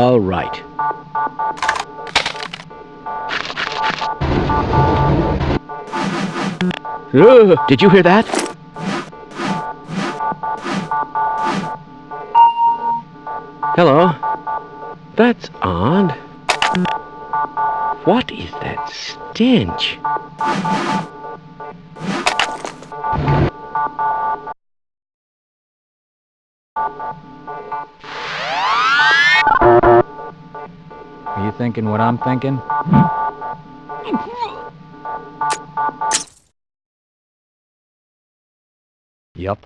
All right. Ugh, did you hear that? Hello. That's odd. What is that stench? Are you thinking what I'm thinking? Yup.